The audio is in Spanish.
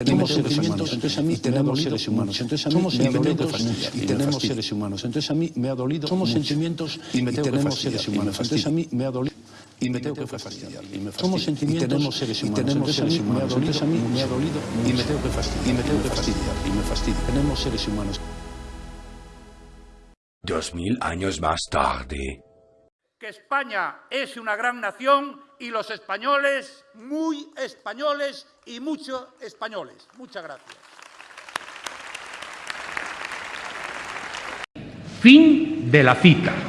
Tenemos seres humanos, entonces a mí tenemos seres humanos, entonces a mí somos sentimientos y tenemos seres humanos, entonces a mí me ha dolido, somos sentimientos y tenemos seres humanos, entonces a mí me ha dolido y me tengo que fastidiar. Somos sentimientos y tenemos seres humanos, tenemos seres humanos, entonces a mí me ha dolido y me tengo que fastidiar, y me tengo que fastidiar, y me fastidia. Tenemos seres humanos. Dos mil años más tarde. que España es una gran nación y los españoles muy españoles y muchos españoles. Muchas gracias. Fin de la cita.